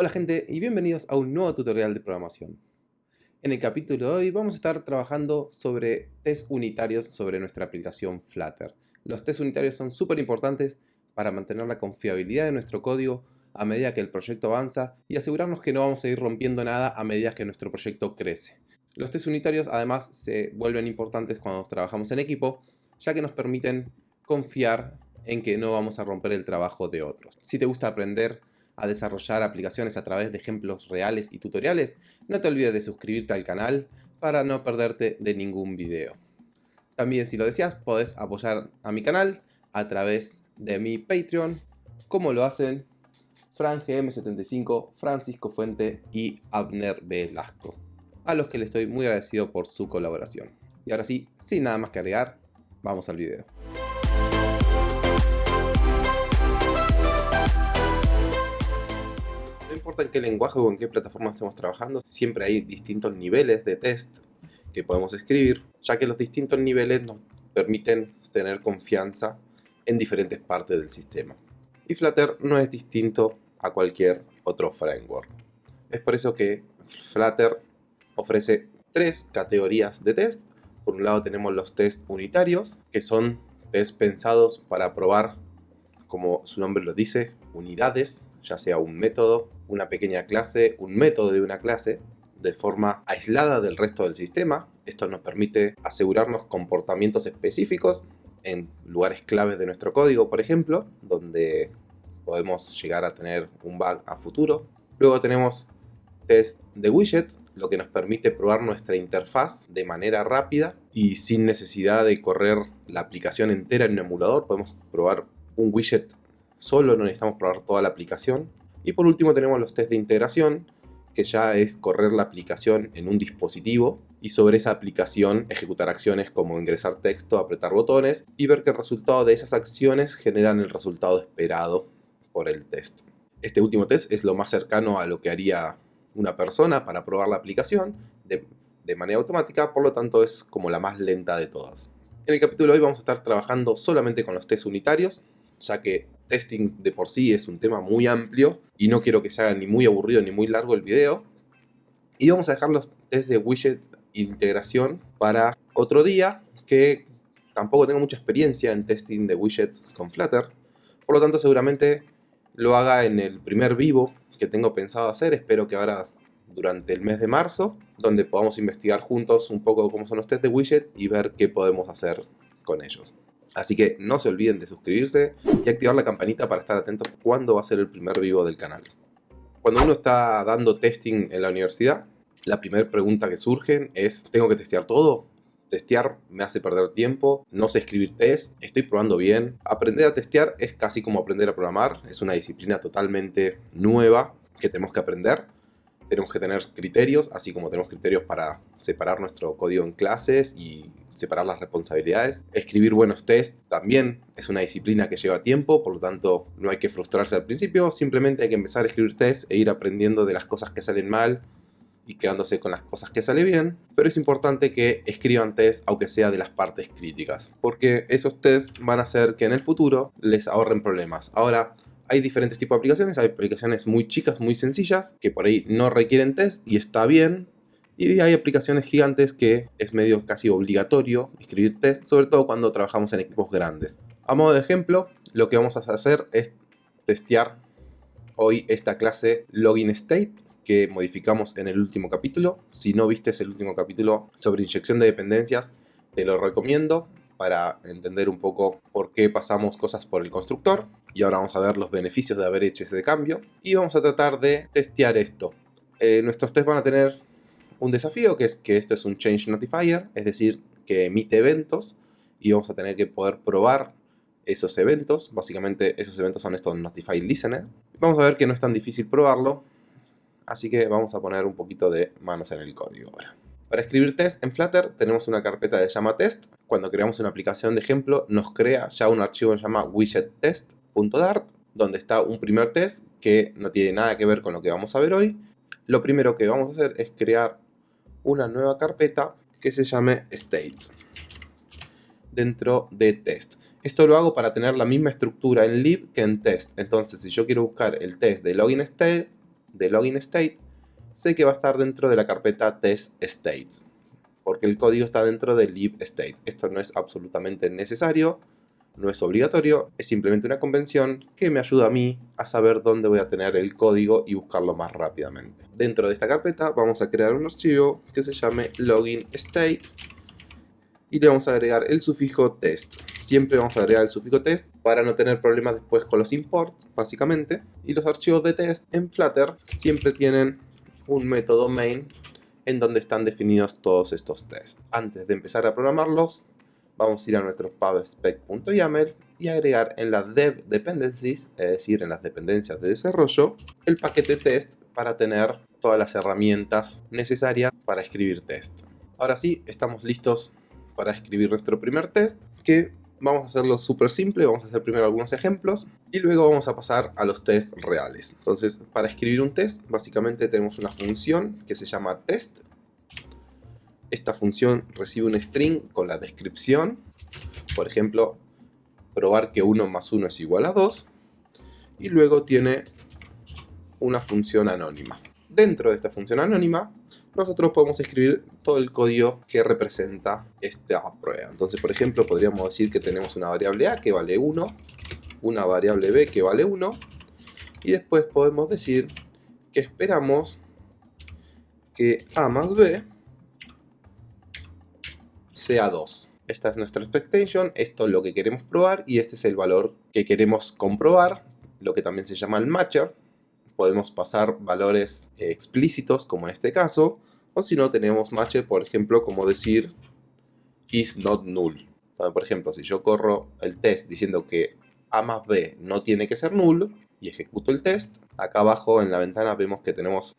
Hola gente y bienvenidos a un nuevo tutorial de programación. En el capítulo de hoy vamos a estar trabajando sobre test unitarios sobre nuestra aplicación Flutter. Los test unitarios son súper importantes para mantener la confiabilidad de nuestro código a medida que el proyecto avanza y asegurarnos que no vamos a ir rompiendo nada a medida que nuestro proyecto crece. Los test unitarios además se vuelven importantes cuando trabajamos en equipo ya que nos permiten confiar en que no vamos a romper el trabajo de otros. Si te gusta aprender a desarrollar aplicaciones a través de ejemplos reales y tutoriales, no te olvides de suscribirte al canal para no perderte de ningún video. También si lo deseas podés apoyar a mi canal a través de mi Patreon, como lo hacen Fran GM75, Francisco Fuente y Abner Velasco, a los que le estoy muy agradecido por su colaboración. Y ahora sí, sin nada más que agregar, vamos al video. Importa en qué lenguaje o en qué plataforma estemos trabajando, siempre hay distintos niveles de test que podemos escribir, ya que los distintos niveles nos permiten tener confianza en diferentes partes del sistema. Y Flutter no es distinto a cualquier otro framework. Es por eso que Flutter ofrece tres categorías de test. Por un lado tenemos los test unitarios, que son test pensados para probar, como su nombre lo dice, unidades ya sea un método, una pequeña clase, un método de una clase, de forma aislada del resto del sistema. Esto nos permite asegurarnos comportamientos específicos en lugares claves de nuestro código, por ejemplo, donde podemos llegar a tener un bug a futuro. Luego tenemos test de widgets, lo que nos permite probar nuestra interfaz de manera rápida y sin necesidad de correr la aplicación entera en un emulador. Podemos probar un widget solo, no necesitamos probar toda la aplicación. Y por último tenemos los test de integración, que ya es correr la aplicación en un dispositivo y sobre esa aplicación ejecutar acciones como ingresar texto, apretar botones y ver que el resultado de esas acciones generan el resultado esperado por el test. Este último test es lo más cercano a lo que haría una persona para probar la aplicación de, de manera automática, por lo tanto es como la más lenta de todas. En el capítulo de hoy vamos a estar trabajando solamente con los test unitarios, ya que testing de por sí es un tema muy amplio y no quiero que se haga ni muy aburrido ni muy largo el video. Y vamos a dejar los test de widget integración para otro día, que tampoco tengo mucha experiencia en testing de widgets con Flutter. Por lo tanto, seguramente lo haga en el primer vivo que tengo pensado hacer. Espero que ahora durante el mes de marzo, donde podamos investigar juntos un poco cómo son los test de widget y ver qué podemos hacer con ellos. Así que no se olviden de suscribirse y activar la campanita para estar atentos cuando va a ser el primer vivo del canal. Cuando uno está dando testing en la universidad, la primera pregunta que surge es ¿tengo que testear todo? Testear me hace perder tiempo, no sé escribir test, estoy probando bien. Aprender a testear es casi como aprender a programar, es una disciplina totalmente nueva que tenemos que aprender tenemos que tener criterios, así como tenemos criterios para separar nuestro código en clases y separar las responsabilidades. Escribir buenos tests también es una disciplina que lleva tiempo, por lo tanto no hay que frustrarse al principio, simplemente hay que empezar a escribir tests e ir aprendiendo de las cosas que salen mal y quedándose con las cosas que salen bien, pero es importante que escriban tests aunque sea de las partes críticas, porque esos tests van a hacer que en el futuro les ahorren problemas. Ahora, hay diferentes tipos de aplicaciones, hay aplicaciones muy chicas, muy sencillas, que por ahí no requieren test y está bien. Y hay aplicaciones gigantes que es medio casi obligatorio escribir test, sobre todo cuando trabajamos en equipos grandes. A modo de ejemplo, lo que vamos a hacer es testear hoy esta clase login state que modificamos en el último capítulo. Si no viste el último capítulo sobre inyección de dependencias, te lo recomiendo para entender un poco por qué pasamos cosas por el constructor y ahora vamos a ver los beneficios de haber hecho ese cambio y vamos a tratar de testear esto. Eh, nuestros tests van a tener un desafío que es que esto es un change notifier, es decir, que emite eventos y vamos a tener que poder probar esos eventos. Básicamente esos eventos son estos notify listener. Vamos a ver que no es tan difícil probarlo, así que vamos a poner un poquito de manos en el código ahora. Para escribir test en Flutter tenemos una carpeta de llama test. Cuando creamos una aplicación de ejemplo nos crea ya un archivo que se llama widgettest.dart donde está un primer test que no tiene nada que ver con lo que vamos a ver hoy. Lo primero que vamos a hacer es crear una nueva carpeta que se llame state dentro de test. Esto lo hago para tener la misma estructura en lib que en test. Entonces, si yo quiero buscar el test de login state, de login state, sé que va a estar dentro de la carpeta test states, porque el código está dentro de lib state. Esto no es absolutamente necesario, no es obligatorio, es simplemente una convención que me ayuda a mí a saber dónde voy a tener el código y buscarlo más rápidamente. Dentro de esta carpeta vamos a crear un archivo que se llame login state y le vamos a agregar el sufijo test. Siempre vamos a agregar el sufijo test para no tener problemas después con los imports, básicamente. Y los archivos de test en Flutter siempre tienen un método main en donde están definidos todos estos tests. Antes de empezar a programarlos, vamos a ir a nuestro pubspec.yaml y agregar en las dev dependencies, es decir, en las dependencias de desarrollo, el paquete test para tener todas las herramientas necesarias para escribir test. Ahora sí, estamos listos para escribir nuestro primer test, que vamos a hacerlo súper simple, vamos a hacer primero algunos ejemplos y luego vamos a pasar a los tests reales. Entonces, para escribir un test, básicamente tenemos una función que se llama test. Esta función recibe un string con la descripción, por ejemplo, probar que 1 más 1 es igual a 2, y luego tiene una función anónima. Dentro de esta función anónima nosotros podemos escribir todo el código que representa esta prueba. Entonces, por ejemplo, podríamos decir que tenemos una variable A que vale 1, una variable B que vale 1, y después podemos decir que esperamos que A más B sea 2. Esta es nuestra expectation, esto es lo que queremos probar y este es el valor que queremos comprobar, lo que también se llama el matcher. Podemos pasar valores eh, explícitos, como en este caso, o si no, tenemos match, por ejemplo, como decir is not null. Por ejemplo, si yo corro el test diciendo que A más B no tiene que ser null y ejecuto el test, acá abajo en la ventana vemos que tenemos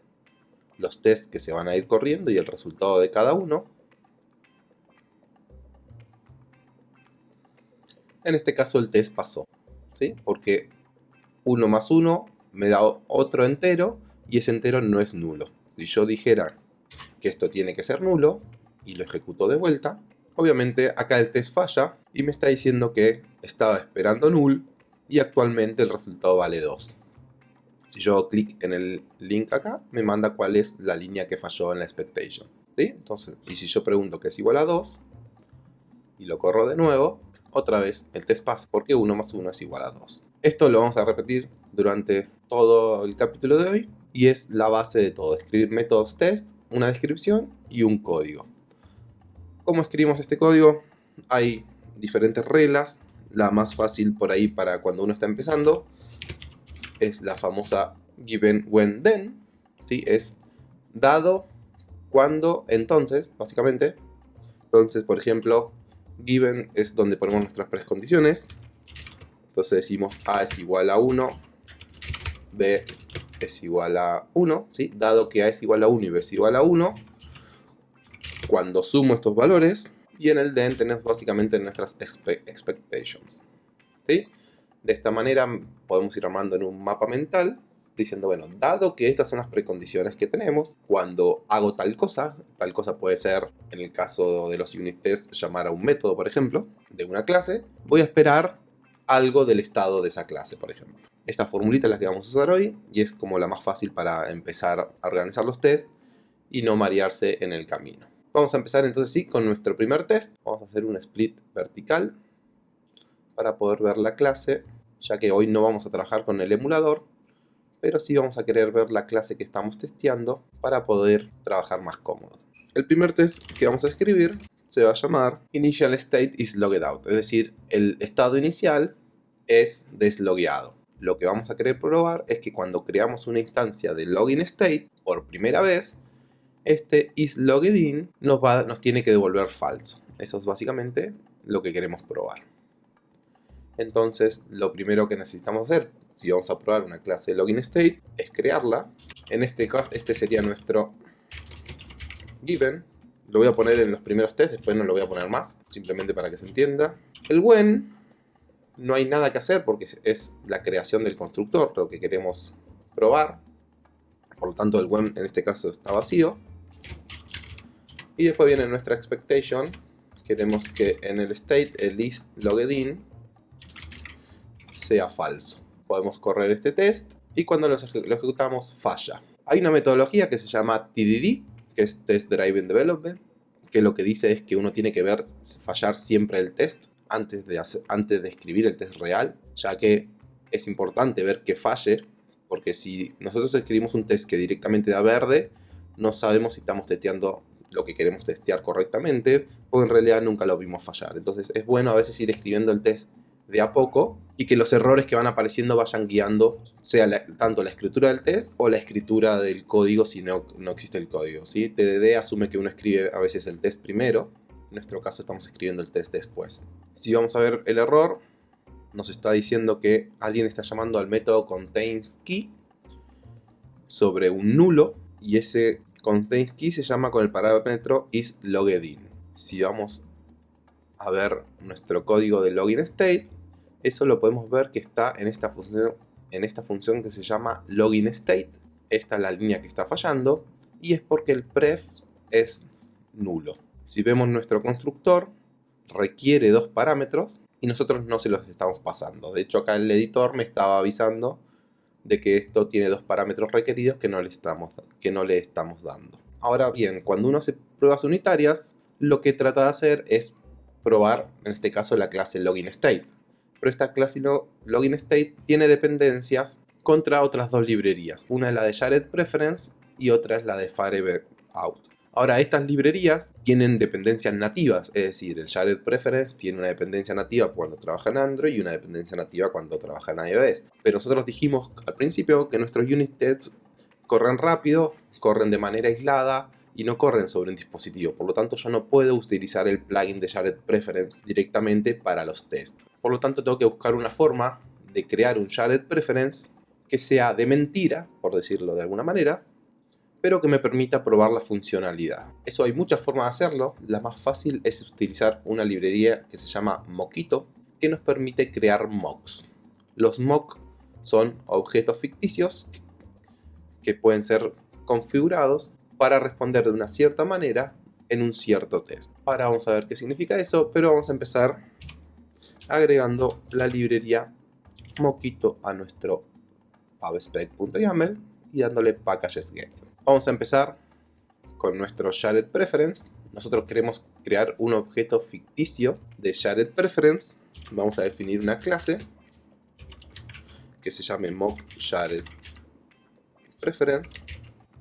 los tests que se van a ir corriendo y el resultado de cada uno. En este caso el test pasó, ¿sí? Porque 1 más 1 me da otro entero y ese entero no es nulo. Si yo dijera que esto tiene que ser nulo y lo ejecuto de vuelta. Obviamente acá el test falla y me está diciendo que estaba esperando null y actualmente el resultado vale 2. Si yo clic en el link acá, me manda cuál es la línea que falló en la expectation. ¿sí? Entonces, y si yo pregunto que es igual a 2 y lo corro de nuevo, otra vez el test pasa porque 1 más 1 es igual a 2. Esto lo vamos a repetir durante todo el capítulo de hoy y es la base de todo, escribir métodos test, una descripción y un código. ¿Cómo escribimos este código? Hay diferentes reglas, la más fácil por ahí para cuando uno está empezando es la famosa given when then, ¿sí? es dado, cuando, entonces, básicamente. Entonces, por ejemplo, given es donde ponemos nuestras precondiciones. Entonces decimos A es igual a 1, B es igual a 1, ¿sí? dado que A es igual a 1 y B es igual a 1, cuando sumo estos valores, y en el then tenemos básicamente nuestras expectations. ¿sí? De esta manera podemos ir armando en un mapa mental, diciendo, bueno, dado que estas son las precondiciones que tenemos, cuando hago tal cosa, tal cosa puede ser, en el caso de los unit tests, llamar a un método, por ejemplo, de una clase, voy a esperar algo del estado de esa clase, por ejemplo. Esta formulita es la que vamos a usar hoy y es como la más fácil para empezar a organizar los tests y no marearse en el camino. Vamos a empezar entonces sí con nuestro primer test. Vamos a hacer un split vertical para poder ver la clase, ya que hoy no vamos a trabajar con el emulador, pero sí vamos a querer ver la clase que estamos testeando para poder trabajar más cómodos. El primer test que vamos a escribir se va a llamar Initial State is Logged Out, es decir, el estado inicial es deslogueado lo que vamos a querer probar es que cuando creamos una instancia de login state por primera vez, este isLoggedIn nos, va, nos tiene que devolver falso. Eso es básicamente lo que queremos probar. Entonces, lo primero que necesitamos hacer, si vamos a probar una clase login state, es crearla. En este caso, este sería nuestro given. Lo voy a poner en los primeros tests, después no lo voy a poner más, simplemente para que se entienda. El when no hay nada que hacer porque es la creación del constructor lo que queremos probar. Por lo tanto el when en este caso está vacío. Y después viene nuestra expectation. Queremos que en el state el list logged sea falso. Podemos correr este test y cuando lo ejecutamos falla. Hay una metodología que se llama TDD, que es Test Driven Development, que lo que dice es que uno tiene que ver fallar siempre el test antes de, antes de escribir el test real, ya que es importante ver que falle, porque si nosotros escribimos un test que directamente da verde, no sabemos si estamos testeando lo que queremos testear correctamente, o en realidad nunca lo vimos fallar. Entonces es bueno a veces ir escribiendo el test de a poco y que los errores que van apareciendo vayan guiando sea tanto la escritura del test o la escritura del código si no, no existe el código. ¿sí? TDD asume que uno escribe a veces el test primero, en nuestro caso estamos escribiendo el test después. Si vamos a ver el error, nos está diciendo que alguien está llamando al método containSKey sobre un nulo y ese containSKey se llama con el parámetro isLoggedIn. Si vamos a ver nuestro código de login state, eso lo podemos ver que está en esta función, en esta función que se llama login state. Esta es la línea que está fallando y es porque el pref es nulo. Si vemos nuestro constructor, requiere dos parámetros y nosotros no se los estamos pasando. De hecho acá el editor me estaba avisando de que esto tiene dos parámetros requeridos que no estamos, que no le estamos dando. Ahora bien, cuando uno hace pruebas unitarias, lo que trata de hacer es probar, en este caso, la clase LoginState. Pero esta clase LoginState tiene dependencias contra otras dos librerías. Una es la de Jared Preference y otra es la de FireOut. Ahora, estas librerías tienen dependencias nativas, es decir, el Jared Preference tiene una dependencia nativa cuando trabaja en Android y una dependencia nativa cuando trabaja en iOS. Pero nosotros dijimos al principio que nuestros unit tests corren rápido, corren de manera aislada y no corren sobre un dispositivo, por lo tanto yo no puedo utilizar el plugin de Jared Preference directamente para los tests. Por lo tanto tengo que buscar una forma de crear un Jared Preference que sea de mentira, por decirlo de alguna manera, pero que me permita probar la funcionalidad. Eso hay muchas formas de hacerlo, la más fácil es utilizar una librería que se llama Mockito, que nos permite crear mocks. Los mock son objetos ficticios que pueden ser configurados para responder de una cierta manera en un cierto test. Ahora vamos a ver qué significa eso, pero vamos a empezar agregando la librería Moquito a nuestro pubspec.yaml y dándole packages get. Vamos a empezar con nuestro shared preference. Nosotros queremos crear un objeto ficticio de shared preference. Vamos a definir una clase que se llame mock shared preference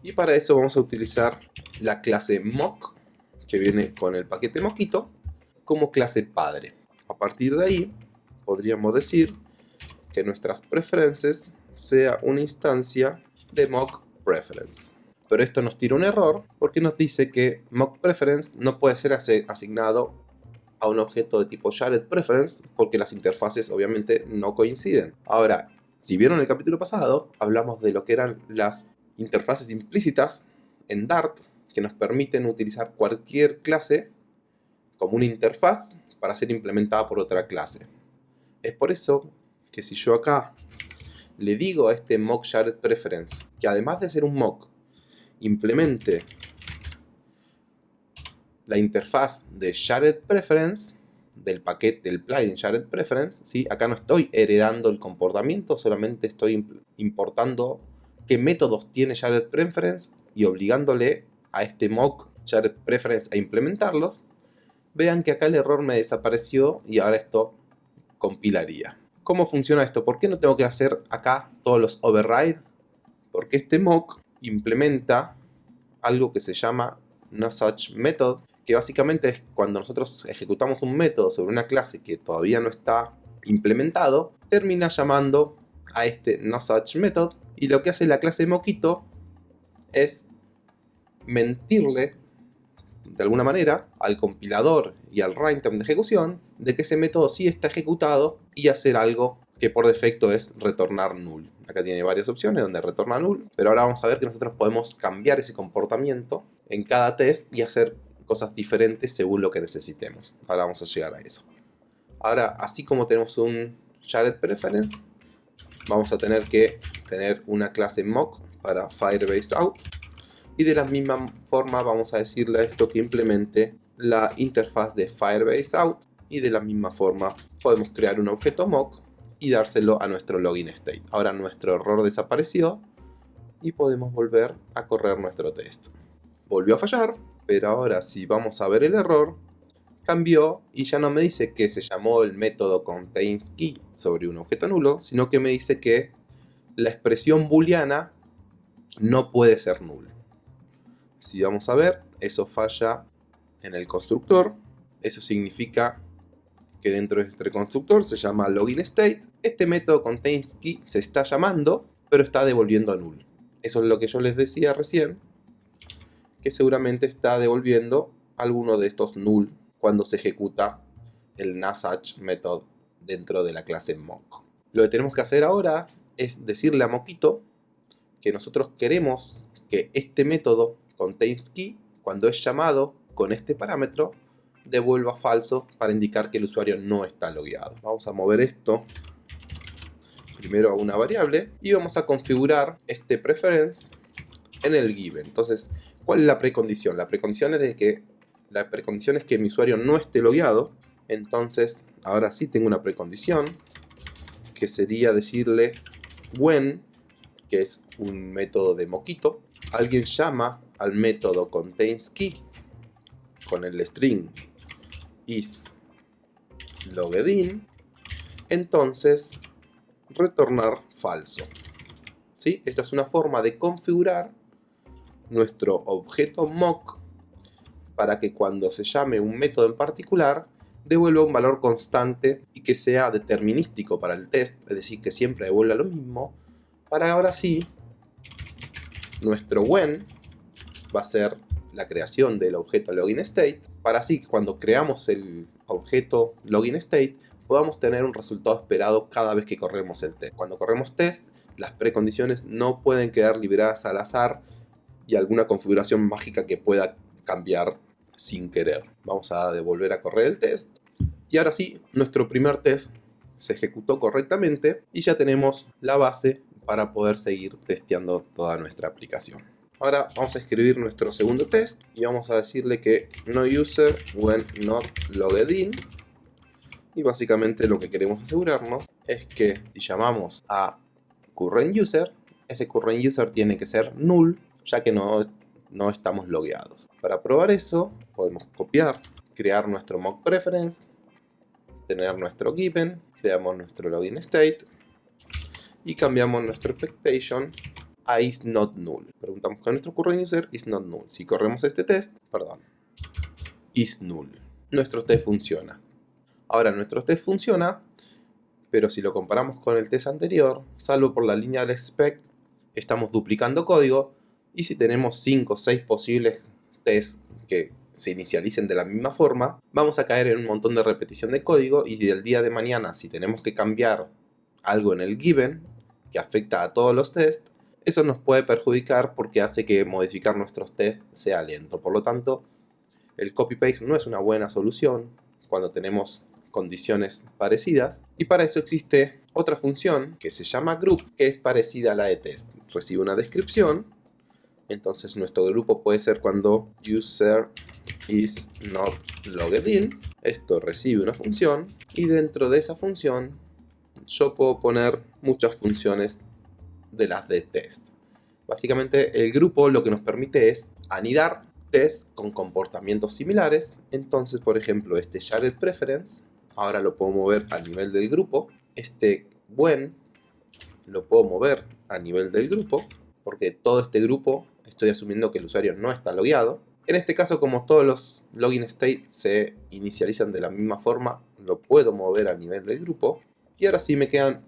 y para eso vamos a utilizar la clase mock, que viene con el paquete moquito, como clase padre. A partir de ahí, podríamos decir que nuestras preferences sea una instancia de mock preference. Pero esto nos tira un error porque nos dice que mock preference no puede ser asignado a un objeto de tipo shared preference porque las interfaces obviamente no coinciden. Ahora, si vieron el capítulo pasado, hablamos de lo que eran las interfaces implícitas en Dart que nos permiten utilizar cualquier clase como una interfaz para ser implementada por otra clase. Es por eso que si yo acá le digo a este mock shared preference que además de ser un mock implemente la interfaz de shared preference del paquete del plugin shared preference, ¿sí? acá no estoy heredando el comportamiento, solamente estoy importando qué métodos tiene Shared Preference y obligándole a este mock Shared Preference a implementarlos, vean que acá el error me desapareció y ahora esto compilaría. ¿Cómo funciona esto? ¿Por qué no tengo que hacer acá todos los override? Porque este mock implementa algo que se llama noSuchMethod, que básicamente es cuando nosotros ejecutamos un método sobre una clase que todavía no está implementado, termina llamando a este noSuchMethod y lo que hace la clase Moquito es mentirle de alguna manera al compilador y al runtime de ejecución de que ese método sí está ejecutado y hacer algo que por defecto es retornar null. Acá tiene varias opciones donde retorna null, pero ahora vamos a ver que nosotros podemos cambiar ese comportamiento en cada test y hacer cosas diferentes según lo que necesitemos. Ahora vamos a llegar a eso. Ahora, así como tenemos un shared preference, vamos a tener que tener una clase mock para Firebase out y de la misma forma vamos a decirle a esto que implemente la interfaz de Firebase out y de la misma forma podemos crear un objeto mock y dárselo a nuestro login state. Ahora nuestro error desapareció y podemos volver a correr nuestro test. Volvió a fallar, pero ahora si vamos a ver el error, cambió y ya no me dice que se llamó el método containskey sobre un objeto nulo, sino que me dice que la expresión booleana no puede ser null. Si vamos a ver, eso falla en el constructor. Eso significa que dentro de este constructor se llama login state. Este método containskey se está llamando, pero está devolviendo null. Eso es lo que yo les decía recién, que seguramente está devolviendo alguno de estos null cuando se ejecuta el nasach method dentro de la clase mock. Lo que tenemos que hacer ahora es decirle a Moquito que nosotros queremos que este método containskey, cuando es llamado con este parámetro, devuelva falso para indicar que el usuario no está logueado. Vamos a mover esto primero a una variable y vamos a configurar este preference en el given. Entonces, ¿cuál es la precondición? La precondición es de que la precondición es que mi usuario no esté logueado. Entonces, ahora sí tengo una precondición que sería decirle when, que es un método de moquito, alguien llama al método containskey con el string is logged entonces retornar falso. ¿Sí? Esta es una forma de configurar nuestro objeto mock para que cuando se llame un método en particular devuelva un valor constante y que sea determinístico para el test, es decir, que siempre devuelva lo mismo, para ahora sí, nuestro when va a ser la creación del objeto login state, para así cuando creamos el objeto login state podamos tener un resultado esperado cada vez que corremos el test. Cuando corremos test, las precondiciones no pueden quedar liberadas al azar y alguna configuración mágica que pueda cambiar sin querer. Vamos a devolver a correr el test. Y ahora sí, nuestro primer test se ejecutó correctamente y ya tenemos la base para poder seguir testeando toda nuestra aplicación. Ahora vamos a escribir nuestro segundo test y vamos a decirle que no user when not logged in y básicamente lo que queremos asegurarnos es que si llamamos a current user, ese current user tiene que ser null, ya que no, no estamos logueados. Para probar eso, podemos copiar, crear nuestro mock preference, tener nuestro given, creamos nuestro login state y cambiamos nuestro expectation a is not null. Preguntamos con nuestro current user is not null. Si corremos este test, perdón, is null. Nuestro test funciona. Ahora nuestro test funciona, pero si lo comparamos con el test anterior, salvo por la línea del expect, estamos duplicando código y si tenemos 5 o 6 posibles tests que se inicialicen de la misma forma, vamos a caer en un montón de repetición de código y del día de mañana si tenemos que cambiar algo en el given que afecta a todos los tests, eso nos puede perjudicar porque hace que modificar nuestros tests sea lento. Por lo tanto, el copy-paste no es una buena solución cuando tenemos condiciones parecidas y para eso existe otra función que se llama group que es parecida a la de test. Recibe una descripción, entonces nuestro grupo puede ser cuando user is not logged in, esto recibe una función y dentro de esa función yo puedo poner muchas funciones de las de test. Básicamente el grupo lo que nos permite es anidar tests con comportamientos similares. Entonces, por ejemplo, este shared preference ahora lo puedo mover a nivel del grupo. Este when lo puedo mover a nivel del grupo, porque todo este grupo estoy asumiendo que el usuario no está logueado. En este caso, como todos los login state se inicializan de la misma forma, lo puedo mover a nivel del grupo. Y ahora sí me quedan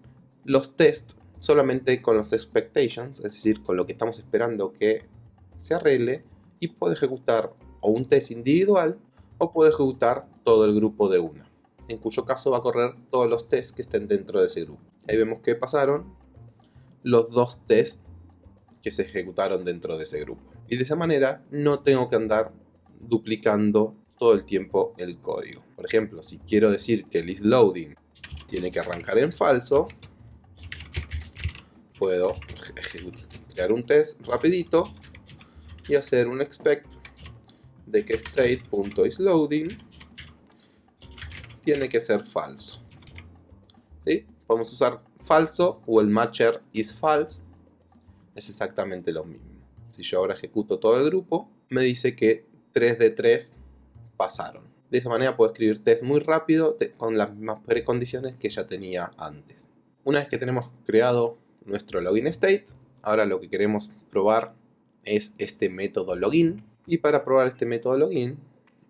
los tests solamente con los expectations, es decir, con lo que estamos esperando que se arregle y puedo ejecutar o un test individual o puedo ejecutar todo el grupo de una en cuyo caso va a correr todos los tests que estén dentro de ese grupo. Ahí vemos que pasaron los dos tests que se ejecutaron dentro de ese grupo. Y de esa manera no tengo que andar duplicando todo el tiempo el código. Por ejemplo, si quiero decir que el isLoading tiene que arrancar en falso, puedo crear un test rapidito y hacer un expect de que state.isLoading tiene que ser falso. ¿Sí? Podemos usar falso o el matcher is false es exactamente lo mismo. Si yo ahora ejecuto todo el grupo, me dice que 3 de 3 pasaron. De esa manera puedo escribir test muy rápido con las mismas precondiciones que ya tenía antes. Una vez que tenemos creado nuestro login state, ahora lo que queremos probar es este método login. Y para probar este método login,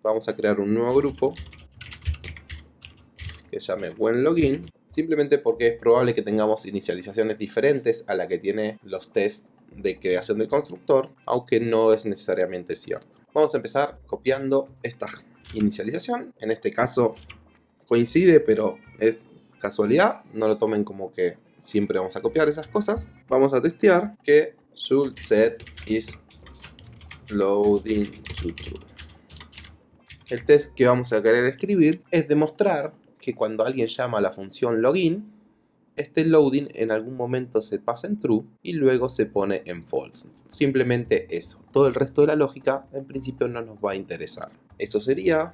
vamos a crear un nuevo grupo que llame login simplemente porque es probable que tengamos inicializaciones diferentes a la que tiene los tests de creación del constructor, aunque no es necesariamente cierto. Vamos a empezar copiando esta inicialización, en este caso coincide, pero es casualidad, no lo tomen como que siempre vamos a copiar esas cosas. Vamos a testear que should set is loading true. El test que vamos a querer escribir es demostrar que cuando alguien llama a la función login, este loading en algún momento se pasa en true y luego se pone en false. Simplemente eso. Todo el resto de la lógica en principio no nos va a interesar. Eso sería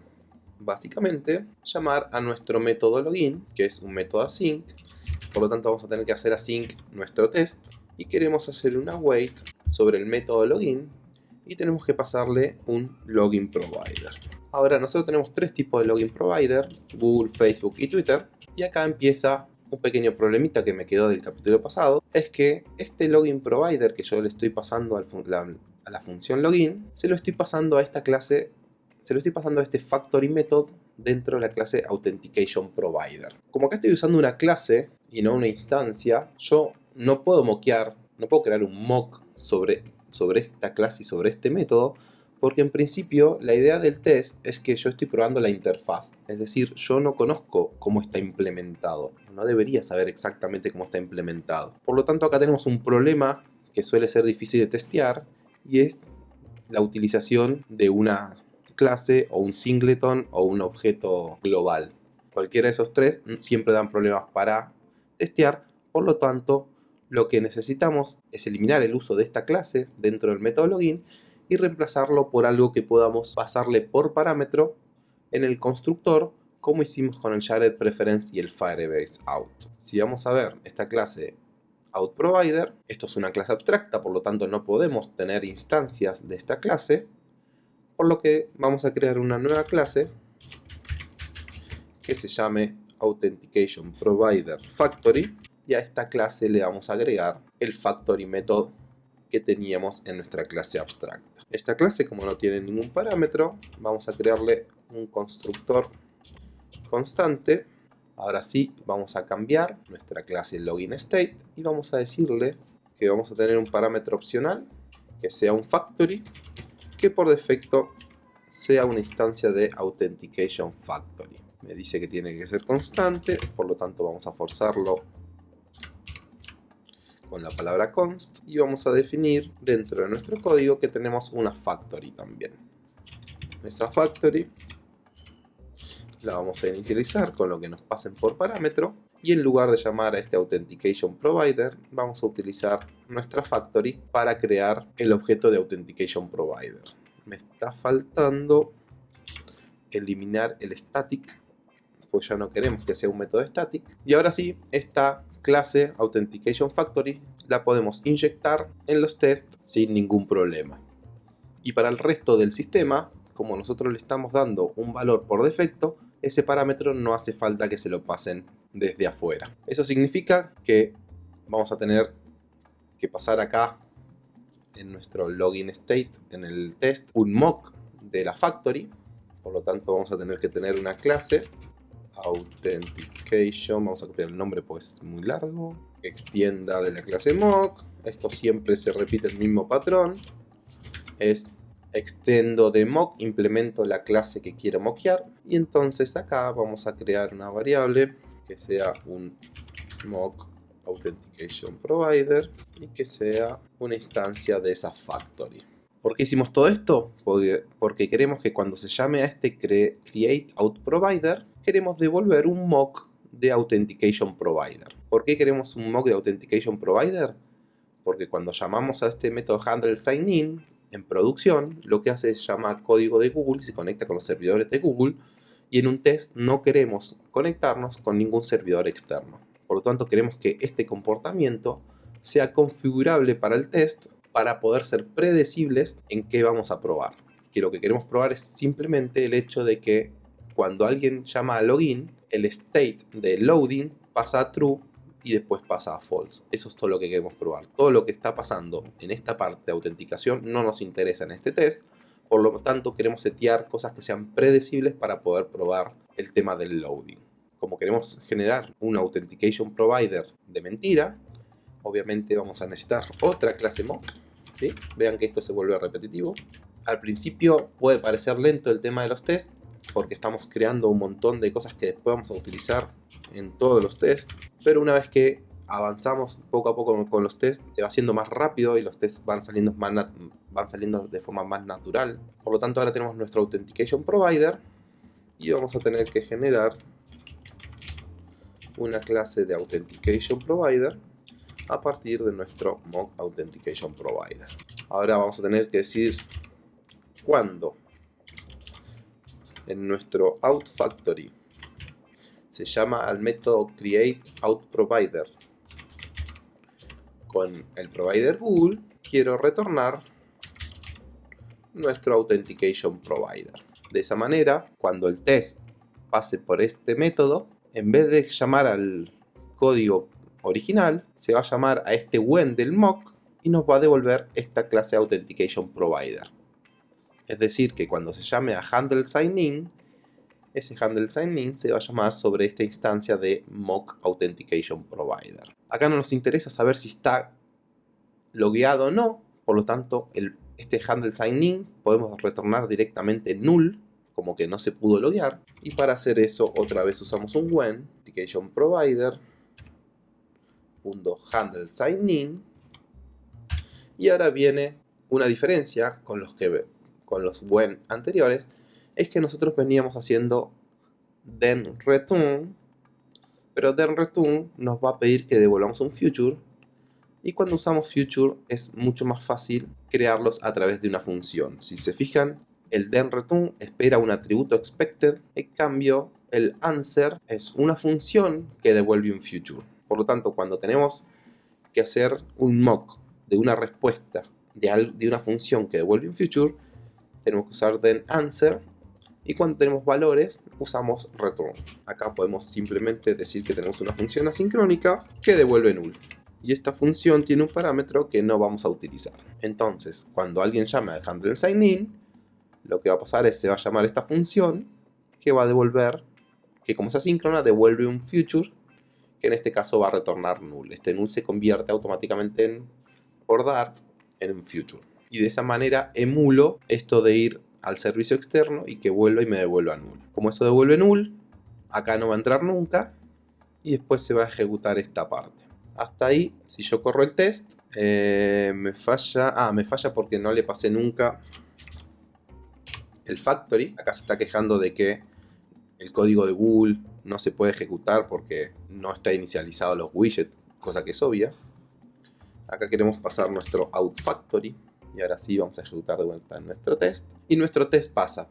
básicamente llamar a nuestro método login, que es un método async. Por lo tanto vamos a tener que hacer async nuestro test y queremos hacer una wait sobre el método login y tenemos que pasarle un login provider. Ahora nosotros tenemos tres tipos de login provider, Google, Facebook y Twitter. Y acá empieza un pequeño problemita que me quedó del capítulo pasado, es que este login provider que yo le estoy pasando a la función login, se lo estoy pasando a esta clase, se lo estoy pasando a este factory method dentro de la clase authentication provider. Como acá estoy usando una clase y no una instancia, yo no puedo mockear, no puedo crear un mock sobre, sobre esta clase y sobre este método, porque en principio la idea del test es que yo estoy probando la interfaz, es decir, yo no conozco cómo está implementado, no debería saber exactamente cómo está implementado. Por lo tanto acá tenemos un problema que suele ser difícil de testear y es la utilización de una clase o un singleton o un objeto global. Cualquiera de esos tres siempre dan problemas para testear, por lo tanto lo que necesitamos es eliminar el uso de esta clase dentro del método login y reemplazarlo por algo que podamos pasarle por parámetro en el constructor como hicimos con el Shared Preference y el Firebase Out. Si vamos a ver esta clase OutProvider, esto es una clase abstracta, por lo tanto no podemos tener instancias de esta clase, por lo que vamos a crear una nueva clase que se llame Authentication Provider Factory y a esta clase le vamos a agregar el Factory Method que teníamos en nuestra clase abstracta. Esta clase, como no tiene ningún parámetro, vamos a crearle un constructor constante. Ahora sí, vamos a cambiar nuestra clase login state y vamos a decirle que vamos a tener un parámetro opcional que sea un factory que por defecto sea una instancia de authentication factory. Me dice que tiene que ser constante, por lo tanto vamos a forzarlo con la palabra const y vamos a definir dentro de nuestro código que tenemos una factory también. Esa factory la vamos a inicializar con lo que nos pasen por parámetro y en lugar de llamar a este Authentication Provider vamos a utilizar nuestra factory para crear el objeto de Authentication Provider. Me está faltando eliminar el static pues ya no queremos que sea un método static y ahora sí, esta clase Authentication Factory la podemos inyectar en los tests sin ningún problema. Y para el resto del sistema, como nosotros le estamos dando un valor por defecto, ese parámetro no hace falta que se lo pasen desde afuera. Eso significa que vamos a tener que pasar acá en nuestro login state, en el test, un mock de la factory. Por lo tanto vamos a tener que tener una clase authentication, vamos a copiar el nombre pues es muy largo, extienda de la clase mock, esto siempre se repite el mismo patrón, es extendo de mock, implemento la clase que quiero mockear. Y entonces acá vamos a crear una variable que sea un mock authentication provider y que sea una instancia de esa factory. ¿Por qué hicimos todo esto? Porque, porque queremos que cuando se llame a este out provider queremos devolver un mock de Authentication Provider. ¿Por qué queremos un mock de Authentication Provider? Porque cuando llamamos a este método handle sign in en producción, lo que hace es llamar código de Google, se conecta con los servidores de Google y en un test no queremos conectarnos con ningún servidor externo. Por lo tanto, queremos que este comportamiento sea configurable para el test para poder ser predecibles en qué vamos a probar. Que lo que queremos probar es simplemente el hecho de que cuando alguien llama a login, el state de loading pasa a true y después pasa a false. Eso es todo lo que queremos probar. Todo lo que está pasando en esta parte de autenticación no nos interesa en este test, por lo tanto queremos setear cosas que sean predecibles para poder probar el tema del loading. Como queremos generar un authentication provider de mentira, obviamente vamos a necesitar otra clase mock. Vean que esto se vuelve repetitivo. Al principio puede parecer lento el tema de los tests, porque estamos creando un montón de cosas que después vamos a utilizar en todos los tests, pero una vez que avanzamos poco a poco con los tests, se va haciendo más rápido y los tests van saliendo, más van saliendo de forma más natural. Por lo tanto ahora tenemos nuestro Authentication Provider y vamos a tener que generar una clase de Authentication Provider a partir de nuestro mock Authentication Provider. Ahora vamos a tener que decir cuándo en nuestro out factory. Se llama al método create out provider. Con el provider Google quiero retornar nuestro authentication provider. De esa manera cuando el test pase por este método en vez de llamar al código original se va a llamar a este when del mock y nos va a devolver esta clase authentication provider es decir, que cuando se llame a handle sign ese handle sign se va a llamar sobre esta instancia de mock authentication provider. Acá no nos interesa saber si está logueado o no, por lo tanto, este handle sign podemos retornar directamente null, como que no se pudo loguear. Y para hacer eso, otra vez usamos un when authentication provider handle sign y ahora viene una diferencia con los que con los when anteriores, es que nosotros veníamos haciendo then return, pero then return nos va a pedir que devolvamos un future, y cuando usamos future es mucho más fácil crearlos a través de una función. Si se fijan, el then return espera un atributo expected, en cambio el answer es una función que devuelve un future. Por lo tanto, cuando tenemos que hacer un mock de una respuesta de una función que devuelve un future, tenemos que usar then answer y cuando tenemos valores usamos return. Acá podemos simplemente decir que tenemos una función asincrónica que devuelve null. Y esta función tiene un parámetro que no vamos a utilizar. Entonces, cuando alguien llame al handle sign in, lo que va a pasar es se va a llamar esta función que va a devolver, que como es asíncrona, devuelve un future, que en este caso va a retornar null. Este null se convierte automáticamente en, por Dart en un future y de esa manera emulo esto de ir al servicio externo y que vuelva y me devuelva null. Como eso devuelve null, acá no va a entrar nunca y después se va a ejecutar esta parte. Hasta ahí, si yo corro el test, eh, me falla... Ah, me falla porque no le pasé nunca el factory. Acá se está quejando de que el código de Google no se puede ejecutar porque no está inicializado los widgets, cosa que es obvia. Acá queremos pasar nuestro out factory y ahora sí vamos a ejecutar de vuelta nuestro test. Y nuestro test pasa.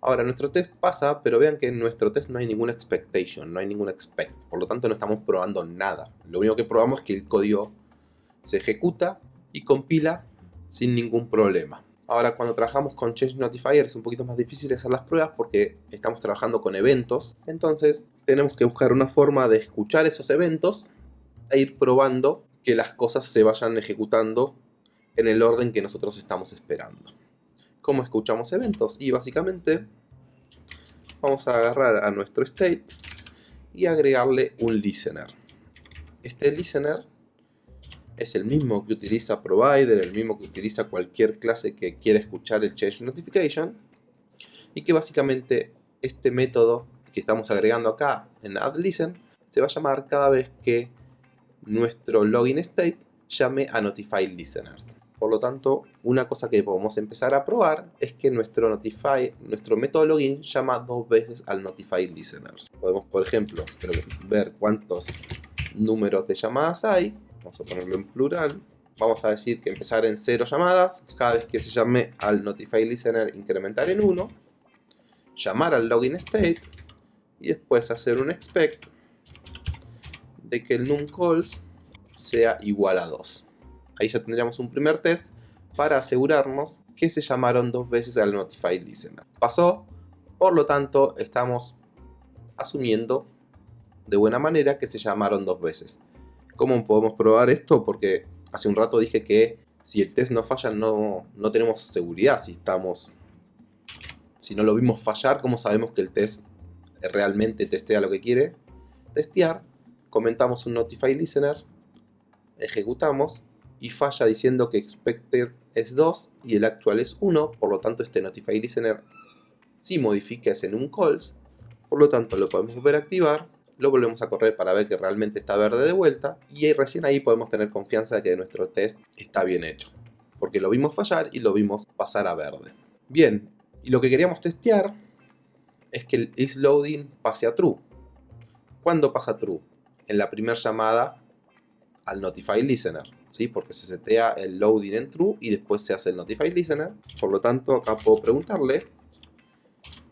Ahora, nuestro test pasa, pero vean que en nuestro test no hay ninguna expectation, no hay ningún expect. Por lo tanto, no estamos probando nada. Lo único que probamos es que el código se ejecuta y compila sin ningún problema. Ahora, cuando trabajamos con Change Notifier es un poquito más difícil hacer las pruebas porque estamos trabajando con eventos. Entonces, tenemos que buscar una forma de escuchar esos eventos e ir probando que las cosas se vayan ejecutando en el orden que nosotros estamos esperando. ¿Cómo escuchamos eventos? Y básicamente vamos a agarrar a nuestro state y agregarle un listener. Este listener es el mismo que utiliza provider, el mismo que utiliza cualquier clase que quiera escuchar el change notification y que básicamente este método que estamos agregando acá en addListen se va a llamar cada vez que nuestro login state llame a notify listeners. Por lo tanto, una cosa que podemos empezar a probar es que nuestro, notify, nuestro método login llama dos veces al notify listeners. Podemos, por ejemplo, ver cuántos números de llamadas hay. Vamos a ponerlo en plural. Vamos a decir que empezar en cero llamadas. Cada vez que se llame al notify listener, incrementar en 1. Llamar al login state. Y después hacer un expect de que el num calls sea igual a 2. Ahí ya tendríamos un primer test para asegurarnos que se llamaron dos veces al Notify Listener. Pasó, por lo tanto estamos asumiendo de buena manera que se llamaron dos veces. ¿Cómo podemos probar esto? Porque hace un rato dije que si el test no falla no, no tenemos seguridad si estamos... Si no lo vimos fallar, ¿cómo sabemos que el test realmente testea lo que quiere testear? Comentamos un Notify Listener, ejecutamos y falla diciendo que expected es 2 y el actual es 1, por lo tanto este Notify Listener si modifica es en un calls, por lo tanto lo podemos volver a activar, lo volvemos a correr para ver que realmente está verde de vuelta y recién ahí podemos tener confianza de que nuestro test está bien hecho, porque lo vimos fallar y lo vimos pasar a verde. Bien, y lo que queríamos testear es que el isLoading pase a true. ¿Cuándo pasa true? En la primera llamada al Notify Listener. Porque se setea el loading en true y después se hace el notify listener. Por lo tanto, acá puedo preguntarle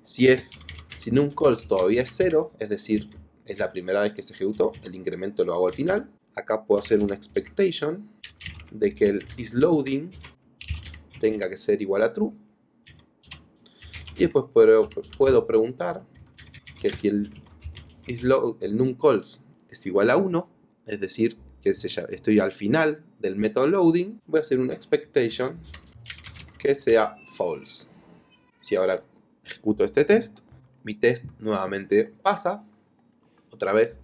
si es si call todavía es 0, es decir, es la primera vez que se ejecutó, el incremento lo hago al final. Acá puedo hacer una expectation de que el isLoading tenga que ser igual a true. Y después puedo, puedo preguntar que si el, isload, el calls es igual a 1, es decir, que estoy al final del método loading, voy a hacer una expectation que sea false. Si ahora ejecuto este test, mi test nuevamente pasa. Otra vez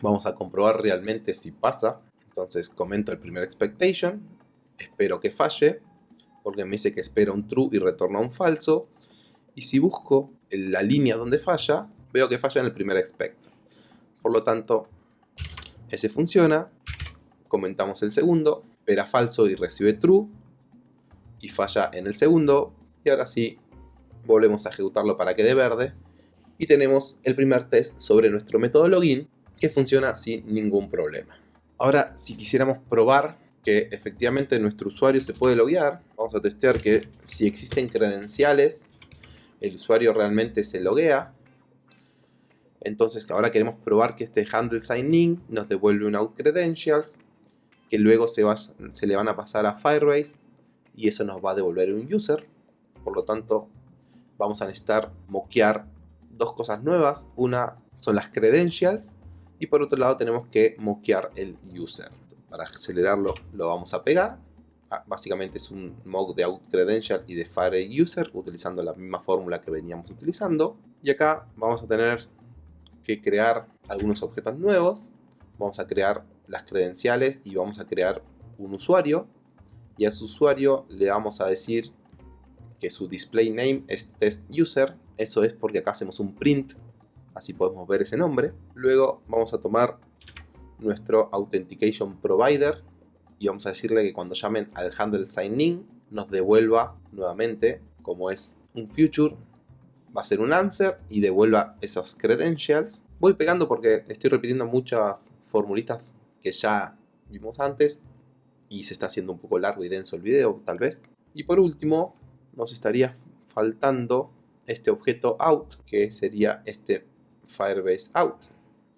vamos a comprobar realmente si pasa. Entonces comento el primer expectation, espero que falle, porque me dice que espera un true y retorna un falso. Y si busco la línea donde falla, veo que falla en el primer expect. Por lo tanto, ese funciona comentamos el segundo, espera falso y recibe true, y falla en el segundo, y ahora sí, volvemos a ejecutarlo para que dé verde, y tenemos el primer test sobre nuestro método login, que funciona sin ningún problema. Ahora, si quisiéramos probar que efectivamente nuestro usuario se puede loguear, vamos a testear que si existen credenciales, el usuario realmente se loguea, entonces ahora queremos probar que este handle sign in nos devuelve un out credentials que luego se, se le van a pasar a Firebase y eso nos va a devolver un user. Por lo tanto, vamos a necesitar moquear dos cosas nuevas. Una son las credentials y por otro lado tenemos que moquear el user. Para acelerarlo lo vamos a pegar. Ah, básicamente es un mock de out credential y de fire user utilizando la misma fórmula que veníamos utilizando. Y acá vamos a tener que crear algunos objetos nuevos. Vamos a crear las credenciales y vamos a crear un usuario y a su usuario le vamos a decir que su display name es test user eso es porque acá hacemos un print así podemos ver ese nombre luego vamos a tomar nuestro authentication provider y vamos a decirle que cuando llamen al handle sign in nos devuelva nuevamente como es un future va a ser un answer y devuelva esos credentials voy pegando porque estoy repitiendo muchas formulitas que ya vimos antes y se está haciendo un poco largo y denso el video tal vez. Y por último nos estaría faltando este objeto out que sería este Firebase out.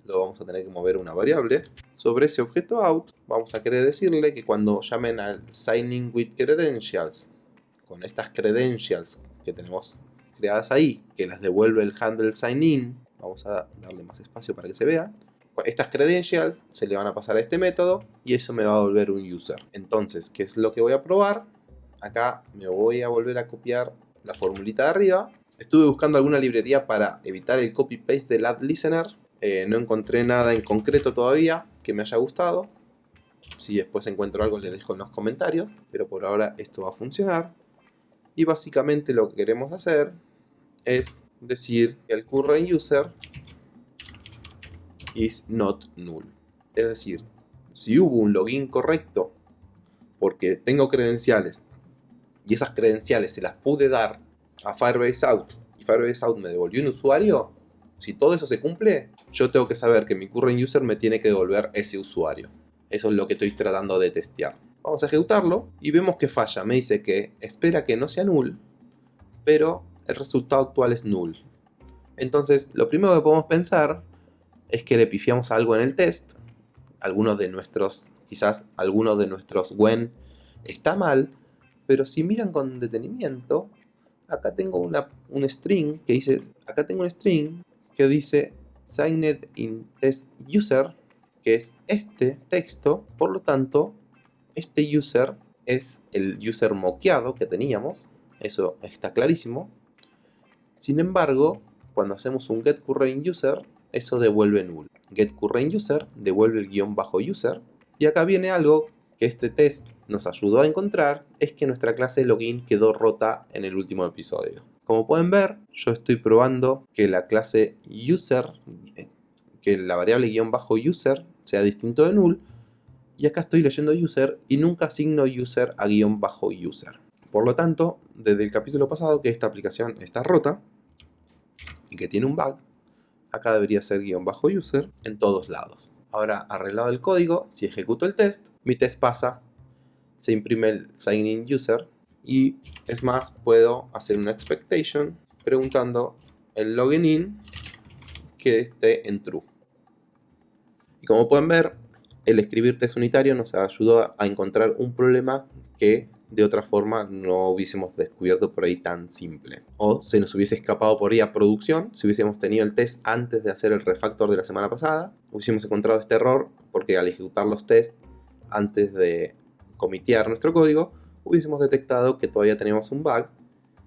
Lo vamos a tener que mover una variable. Sobre ese objeto out vamos a querer decirle que cuando llamen al signing with credentials con estas credentials que tenemos creadas ahí, que las devuelve el handle sign in, vamos a darle más espacio para que se vea, estas credentials se le van a pasar a este método y eso me va a volver un user. Entonces, ¿qué es lo que voy a probar? Acá me voy a volver a copiar la formulita de arriba. Estuve buscando alguna librería para evitar el copy-paste del add listener. Eh, no encontré nada en concreto todavía que me haya gustado. Si después encuentro algo les dejo en los comentarios. Pero por ahora esto va a funcionar. Y básicamente lo que queremos hacer es decir que el current user is not null. Es decir, si hubo un login correcto porque tengo credenciales y esas credenciales se las pude dar a Firebase Out y Firebase Out me devolvió un usuario, si todo eso se cumple, yo tengo que saber que mi current user me tiene que devolver ese usuario. Eso es lo que estoy tratando de testear. Vamos a ejecutarlo y vemos que falla. Me dice que espera que no sea null, pero el resultado actual es null. Entonces, lo primero que podemos pensar es que le pifiamos algo en el test, algunos de nuestros, quizás algunos de nuestros when está mal, pero si miran con detenimiento, acá tengo un string que dice, acá tengo un string que dice signed in test user, que es este texto, por lo tanto, este user es el user moqueado que teníamos, eso está clarísimo. Sin embargo, cuando hacemos un getCurrentUser, eso devuelve null. GetCurrentUser devuelve el guion bajo user. Y acá viene algo que este test nos ayudó a encontrar, es que nuestra clase login quedó rota en el último episodio. Como pueden ver, yo estoy probando que la clase user, que la variable guion bajo user sea distinto de null, y acá estoy leyendo user y nunca asigno user a guion bajo user. Por lo tanto, desde el capítulo pasado que esta aplicación está rota y que tiene un bug, acá debería ser guion bajo user en todos lados. Ahora, arreglado el código, si ejecuto el test, mi test pasa, se imprime el sign in user y es más, puedo hacer una expectation preguntando el login in que esté en true. Y como pueden ver, el escribir test unitario nos ayudó a encontrar un problema que de otra forma no hubiésemos descubierto por ahí tan simple. O se nos hubiese escapado por ahí a producción si hubiésemos tenido el test antes de hacer el refactor de la semana pasada. Hubiésemos encontrado este error porque al ejecutar los tests antes de comitear nuestro código, hubiésemos detectado que todavía teníamos un bug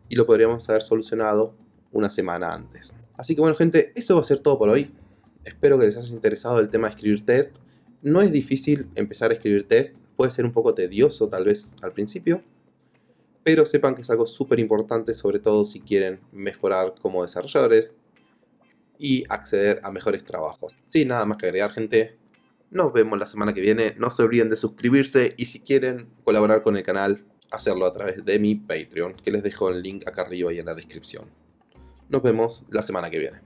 y lo podríamos haber solucionado una semana antes. Así que bueno gente, eso va a ser todo por hoy. Espero que les haya interesado el tema de escribir test. No es difícil empezar a escribir test, puede ser un poco tedioso tal vez al principio, pero sepan que es algo súper importante, sobre todo si quieren mejorar como desarrolladores y acceder a mejores trabajos. Sin nada más que agregar gente, nos vemos la semana que viene, no se olviden de suscribirse y si quieren colaborar con el canal, hacerlo a través de mi Patreon, que les dejo el link acá arriba y en la descripción. Nos vemos la semana que viene.